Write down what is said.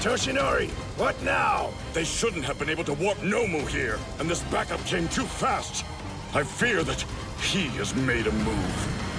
Toshinori, what now? They shouldn't have been able to warp Nomu here, and this backup came too fast. I fear that he has made a move.